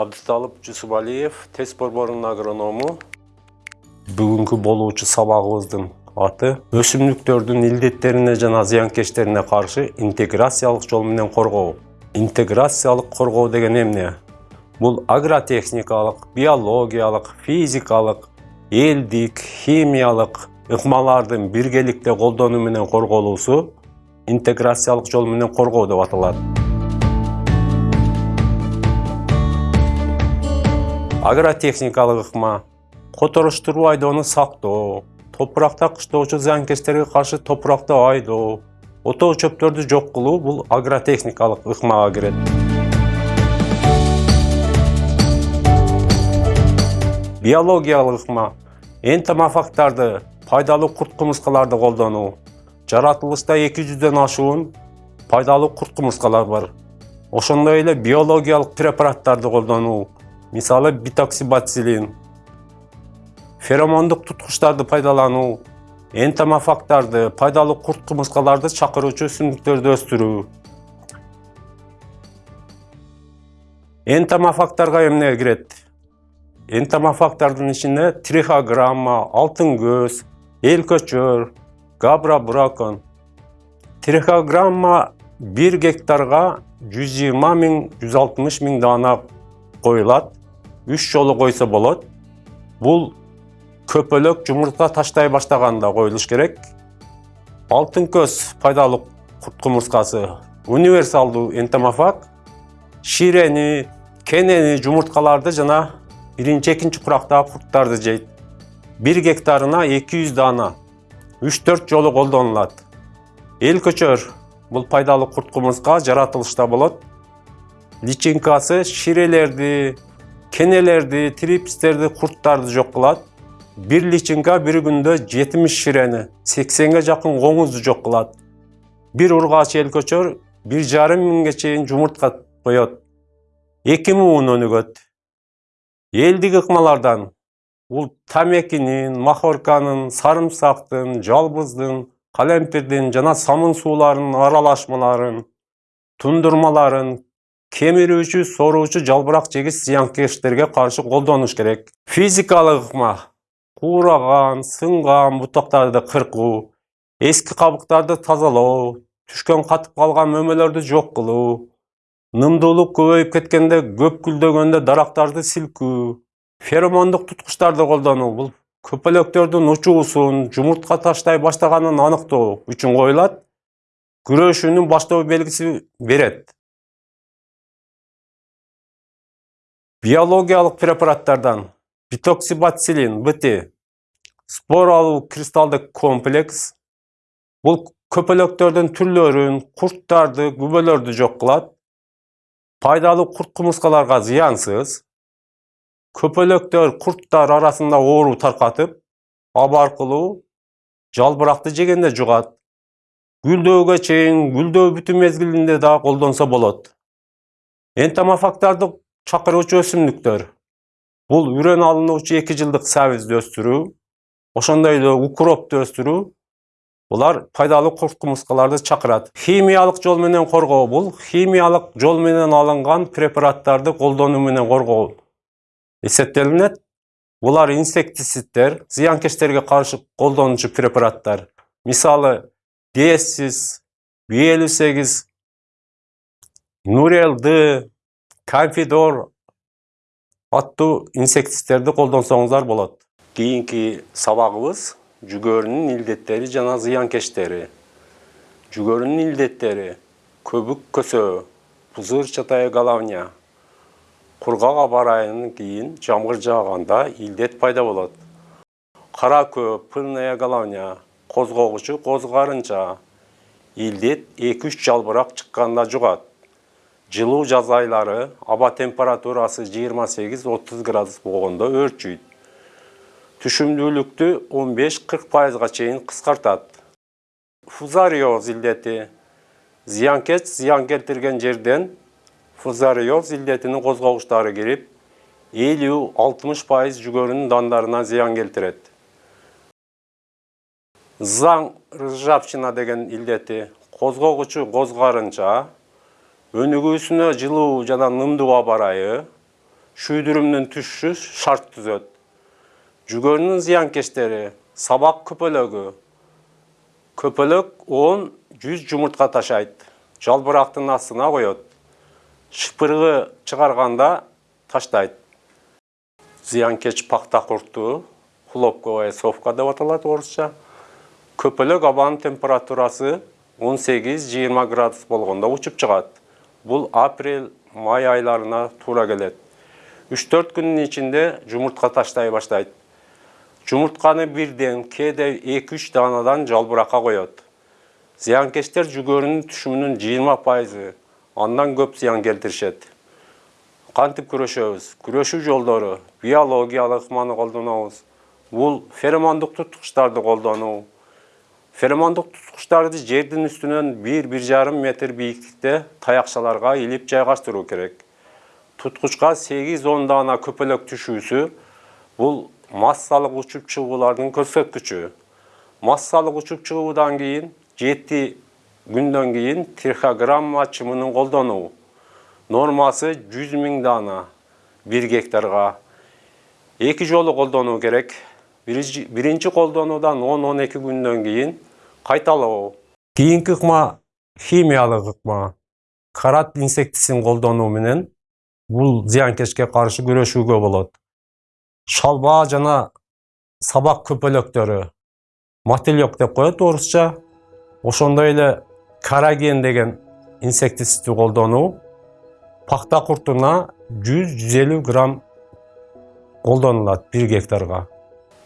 абдыталып жусупалиев тест борборунун агроному бүгүнкү болуучу сабагыбыздын аты өсүмдүктөрдүн илдеттерине жана зыянкечтерине каршы интеграциялык жол менен коргоо интеграциялык коргоо деген эмне бул агротехникалык биологиялык физикалык элдик химиялык ыкмалардын биргеликте колдонуу менен корголуусу интеграциялык жол менен коргоо деп аталат агротехникалык ыкма которуштуруу айдоону сактоо топуракта кыштоочу зыянкечтерге каршы топуракты айдоо отоо чөптөрдү жок кылуу бул агротехникалык ыкмага кирет биологиялык ыкма энтомофагтарды пайдалуу курт кумурскаларды колдонуу жаратылышта эки жүздөн ашуун пайдалуу курт кумурскалар бар. Ошондой эле биологиялык препараттарды колдонуу мисалы битоксибацилин феромондук туткучтарды пайдалануу энтомофагтарды пайдалуу курт кумурскаларды чакыруучу өсүмдүктөрдү өстүрүү энтомофагтарга эмне кирет энтомофагтардын ичинде трихограмма алтын көз эл көчөр габра бракон трихограмма бир гектарга жүз жыйырма миң жүз алтымыш миң даана үч жолу койсо болот бул көпөлөк жумуртка таштай баштаганда коюлуш керек. Алтын көз пайдалуу курт кумурскасы универсалдуу энтомофаг ширени кенени жумурткаларды жана биринчи экинчи курактагы курттарды жейт бир гектарына эки жүз даана үч төрт жолу колдонулат эл көчөр бул пайдалуу курт кумурска жаратылышта болот личинкасы ширелерди кенелерди трипстерди курттарды жок кылат бир личинка бир күндө жетимиш ширени сексенге жакын коңузду жок кылат бир ургач эл көчөр бир жарым миңге чейин жумуртка коет эки муун өнүгөт элдик ыкмалардан бул тамекинин махорканын сарымсактын жалбыздын калемпирдин жана самын сууларынын аралашмаларын тундурмаларын кемирүүчү соруучу жалбырак жегис зыянкечтерге каршы колдонуш керек физикалык ыкма куураган сынган бутактарды кыркуу эски кабыктарды тазалоо түшкөн катып калган мөмөлөрдү жок кылуу нымдуулук көбөйүп кеткенде көп гүлдөгөндө дарактарды силкүү феромондук туткучтарды колдонуу бул көпөлөктөрдүн учуусун жумуртка таштай баштаганын аныктоо үчүн коюлат күрөшүүнүн баштоо белгиси берет биологиялык препараттардан битоксибацилин бт споралуу кристалдык комплекс. Бул көпөлөктөрдүн түрлөрүн курттарды күбөлөрдү жок кылат пайдалуу курт кумурскаларга зыянсыз көпөлөктөр курттар арасында оору таркатып аба аркылуу жалбыракты жегенде жугат гүлдөөгө чейин гүлдөө бүтүү мезгилинде да колдонсо болот энтомофагтарды чакыруучу өсүмдүктөр бул үрөн алынуучу эки жылдык сабизди өстүрүү ошондой эле укропту өстүрүү булар пайдалуу курт кумурскаларды чакырат химиялык жол менен коргоо бул химиялык жол менен алынган препараттарды колдонуу менен коргоо эсептелинет булар инсектицидтер зыянкечтерге каршы колдонуучу препараттар мисалы десис би элүү сегиз камфидор аттуу инсектицидтерди колдонсоңуздар болот кийинки сабагыбыз жүгөрүнүн илдеттери жана зыянкечтери жүгөрүнүн илдеттери көбүк көсөө пузырь чатая головня кургак аба ырайынан кийин жамгыр жааганда илдет пайда болот кара көп пыльная головня козгогучу козгарынча илдет эки үч жалбырак чыкканда жугат жылуу жаз айлары аба температурасы жыйырма сегиз отуз градус болгондо өөрчүйт түшүмдүүлүктү он беш кырк пайызга чейин кыскартат фузариоз илдети зыянкеч зыян келтирген жерден илдетинин козгогучтары кирип элүү алтымыш пайыз жүгөрүнүн дандарына зыян келтирет заң ржавчина деген илдети козгогучу козгарынча өнүгүүсүнө жылуу жана нымдуу аба ырайы шүйдүрүмдүн түшүшү шарт түзөт. Жүгөрүнүн зыянкечтери сабак көпөлөгү. Көпөлөк 10-100 жумуртка ташайт. Жалбырактын астына коет. Шыпыргы чыгарганда таштайт. Зыянкеч пакта курту, хлопковая совка деп аталат орусча. Көпөлөк абанын температурасы 18-20 градус болгондо учуп чыгат. Бул апрель, май айларына туура келет. 3-4 күнүн ичинде жумуртка таштай баштайт. Жумуртканы бирден, кээде 2-3 даанадан жалбыракка коет. Зыянкечтер жүгөрүнүн түшүмүнүн 20%, андан көп зыян келтиришет. Кантип күрөшөбүз? Күрөшүү жолдору биологиялык ыкманы колдонобуз. Бул феромондук туткучтарды колдонуу. Феромондук туткучтарды жердин үстүнөн 1-1,5 метр бийиктикте таякчаларга илип жайгаштыруу керек. Туткучка 8-10 даана көпөлөк түшүүсү бул массалык учуп чыгуулардын көрсөткүчү. Массалык учуп чыгуудан кийин 7 күндөн кийин трихограмма чымынын колдонуу. Нормасы 100 миң даана 1 гектарга. Эки жолу колдонуу керек. Биринчи колдонуудан 10-12 күндөн кийин кайталоо. Кийинки ыкма химиялык ыкма. Карат инсектисин колдонуу менен бул зыянкечке каршы күрөшүүгө болот. Шалба жана сабак көпөлөктөрү мотылек деп коет орусча. Ошондой эле караген деген инсектицидти колдонуу пакта куртуна 100-150 грамм колдонулат 1 гектарга.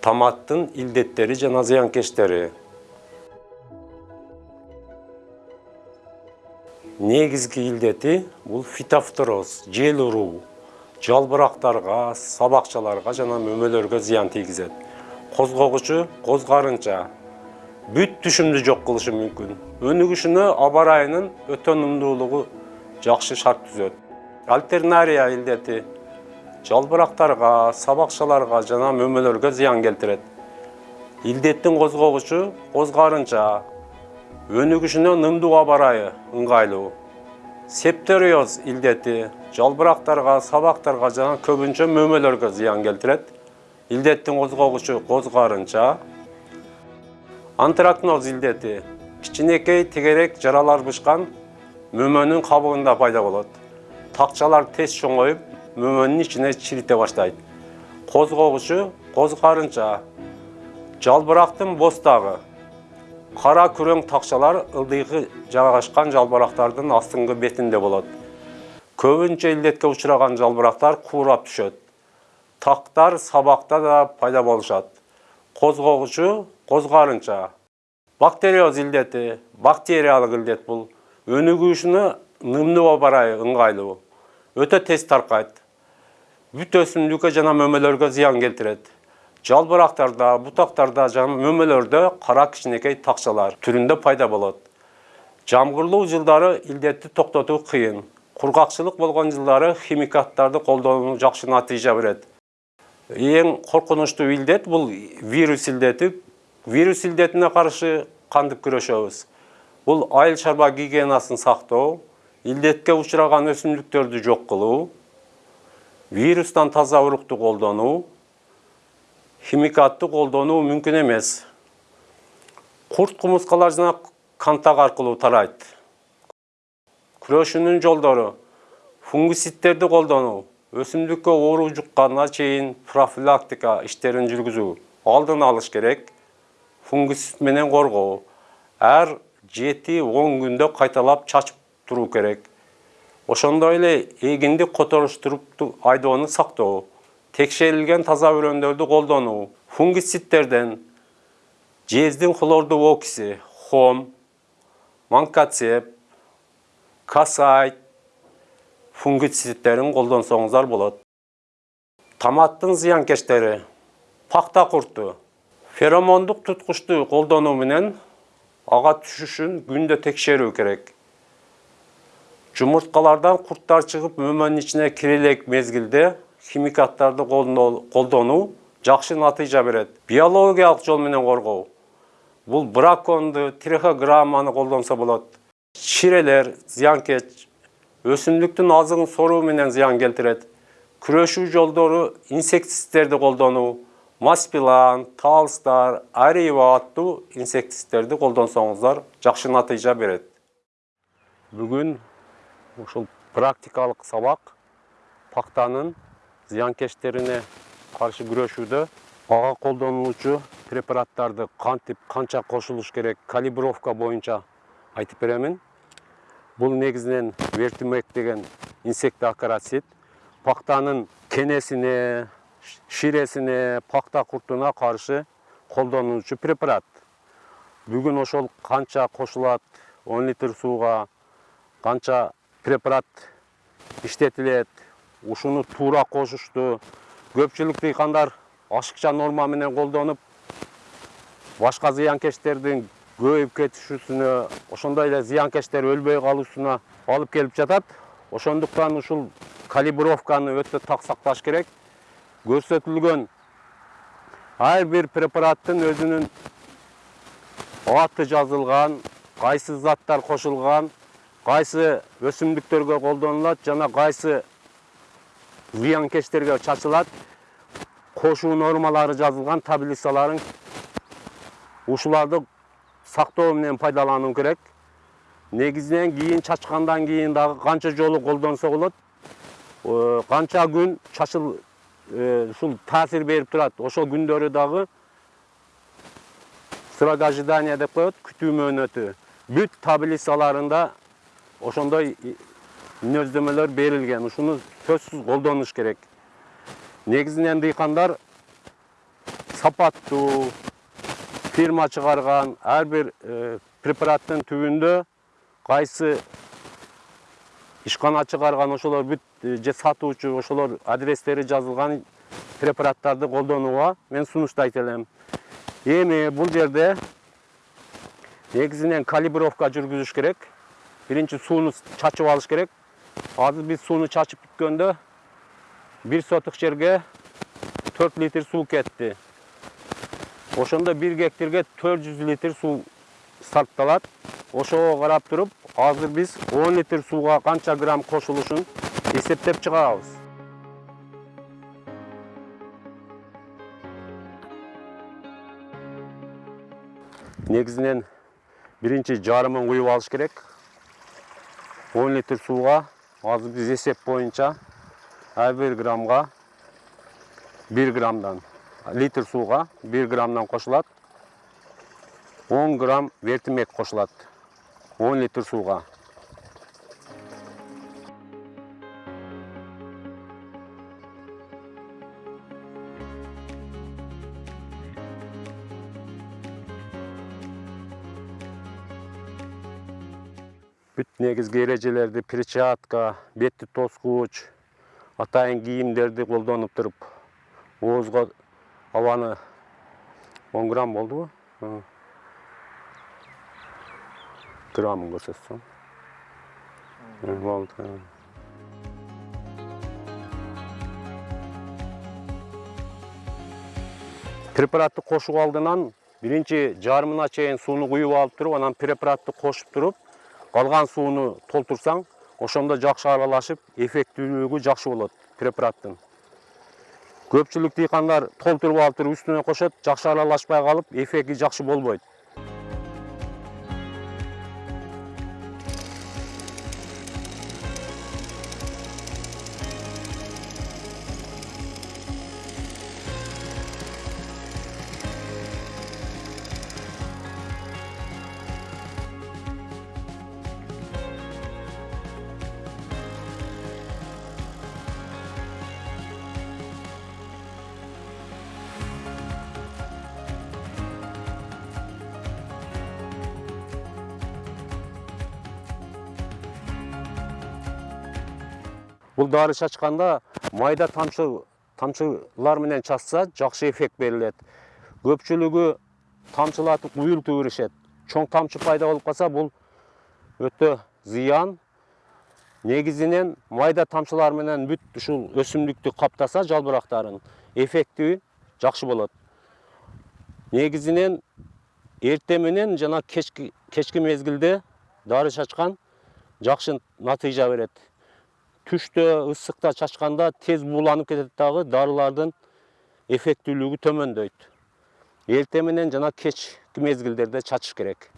Томаттын илдеттери жана зыянкечтери. Негизги илдети бул фитофтороз, жел уруу, жалбырактарга, сабакчаларга жана мөмөлөргө зыян тийгизет. Козгогучу козгарынча бүт түшүмдү жок кылышы мүмкүн. Өнүгүшүнө аба ырайынын өтө нымдуулугу жакшы шарт түзөт. Альтернария илдети жалбырактарга, сабакчаларга жана мөмөлөргө зыян келтирет. Илдеттин козгогучу козгарынча, өнүгүшүнө нымдуу аба ырайы ыңгайлуу. Септориоз илдети жалбырактарга, сабактарга жана көбүнчө мөмөлөргө зыян келтирет. Илдеттин козгогучу козгарынча, антракноз илдети кичинекей тегерек жаралар бышкан мөмөнүн кабыгында пайда болот. Такчалар тез чоңоюп, мөмөнүн ичине чирите баштайт. Козгогучу козгарынча жалбырактын бостагы кара күрөң такчалар ылдыйкы жайгашкан жалбырактардын астыңкы бетинде болот. Көбүнчө илдетке учураган жалбырактар куурап түшөт. Тактар сабакта да пайда болушат. Козгогучу козгарынча. Бактериоз илдети, бактериялык илдет бул. Өнүгүшүнө нымдуу аба ырайы ыңгайлуу. Өтө тез таркайт. Бүт өсүмдүккө жана мөмөлөргө зыян келтирет. Жалбырактарда, бутактарда жана мөмөлөрдө кара кичинекей такчалар түрүндө пайда болот. Жамгырлуу жылдары илдетти токтотуу кыйын. Кургакчылык болгон жылдары химикаттарды колдонуу жакшы натыйжа берет. Эң коркунучтуу илдет бул вирус илдети. Вирус илдетине каршы кантип күрөшөбүз? Бул айыл чарба гигиенасын сактоо, илдетке учураган өсүмдүктөрдү жок кылуу, вирустан таза урукту колдонуу, химикатты колдонуу мүмкүн эмес. Курт кумурскалар жана кантак аркылуу тарайт. Күрөшүүнүн жолдору фунгицидтерди колдонуу, өсүмдүккө оору жукканга чейин профилактика иштерин жүргүзүү, алдын алыш керек. Фунгицид менен коргоо. Ар 7-10 күндө кайталап чачып туруу керек. Ошондой эле эгинди которуштуруп айдоону сактоо, текшерилген таза өрөөндөрдү колдонуу, фунгицидтерден жездин хлордуу окиси, хом, манкацеп, касайт фунгицидтерин колдонсоңуздар болот. Томаттын зыянкечтери, пакта курту, феромондук туткучту колдонуу менен ага түшүшүн күндө текшерүү керек. Жумурткалардан курттар чыгып мөмөнүн ичине кире элек мезгилде химикаттарды колдонуу жакшы натыйжа берет. Биологиялык жол менен коргоо. Бул браконду, трихограмманы колдонсо болот. Чирелер, зыянкеч, өсүмдүктүн азыгын соруу менен зыян келтирет. күрөшүү жолдору инсектицидтерди колдонуу маспилан талстар арива аттуу инсектицидтерди колдонсоңуздар жакшы натыйжа берет бүгүн ушул практикалык сабак пактанын зыянкечтерине каршы күрөшүүдө ага колдонулуучу препараттарды кантип канча кошулуш керек калибровка боюнча айтып беремин. Бул негизинен вертимек деген инсектоакарацид пактанын кенесине ширесине пакта куртуна каршы колдонулуучу препарат. Бүгүн ошол канча кошулат он литр сууга канча препарат иштетилет ушуну туура кошушту көпчүлүк дыйкандар ашыкча норма менен колдонуп башка зыянкечтердин көбөйүп кетишүүсүнө ошондой эле зыянкечтер өлбөй калуусуна алып келип жатат. Ошондуктан ушул калибровканы өтө так сакташ керек. Көрсөтүлгөн ар бир препараттын өзүнүн аты жазылган кайсы заттар кошулган кайсы өсүмдүктөргө колдонулат жана кайсы зыянкечтерге чачылат кошуу нормалары жазылган таблицаларын ушуларды сактоо менен пайдалануу керек. Негизинен кийин чачкандан кийин дагы канча жолу колдонсо болот Э, канча күн чачыл э, ушул таасир берип турат ошол күндөрү дагы срок ожидания деп коет күтүү мөөнөтү бүт таблицаларында ошондой мүнөздөмөлөр берилген. Ушуну сөзсүз колдонуш керек. Негизинен дыйкандар сапаттуу фирма чыгарган ар бир э, препараттын түбүндө кайсы ишкана чыгарган ошолор бүт же сатуучу ошолор адрестери жазылган препараттарды колдонууга мен сунуштайт элем. Эми бул жерде негизинен калибровка жүргүзүш керек. Биринчи сууну чачып алыш керек азыр биз сууну чачып бүткөндө бир сотук жерге төрт литр суу кетти ошондо бир гектарга төрт жүз литр суу сарпталат ошого карап туруп азыр биз он литр сууга канча грамм кошулушун эсептеп чыгабыз негизинен биринчи жарымын куюп алыш керек он литр сууга азыр биз эсеп боюнча ар бир граммга бир граммдан литр сууга бир граммдан кошулат он грамм вертимек кошулат он литр сууга бүт негизги эрежелерди перчатка бетти тоскуч атайын кийимдерди колдонуп туруп оозго абаны он грамм болдубу граммын көрсөтсөң болду препаратты кошуу алдынан биринчи жарымына чейин сууну куюп алып туруп анан препаратты кошуп туруп калган сууну толтурсаң ошондо жакшы аралашып эффектүүлүгү жакшы болот препараттын көпчүлүк дыйкандар толтуруп алып туруп үстүнө кошот жакшы аралашпай калып эффекти жакшы болбойт. Бул дары чачканда майда тамчы тамчылар менен чачса жакшы эффект берилет көпчүлүгү тамчылатып уюлтуп беришет чоң тамчы пайда болуп калса бул өтө зыян негизинен майда тамчылар менен бүт ушул өсүмдүктү каптаса жалбырактарын эффекти жакшы болот негизинен эртең менен жана кечки кечки мезгилде дары чачкан жакшы натыйжа берет түштө ысыкта чачканда тез бууланып кетет дагы дарылардын эффектүүлүгү төмөндөйт эртең менен жана кечки мезгилдерде чачыш керек.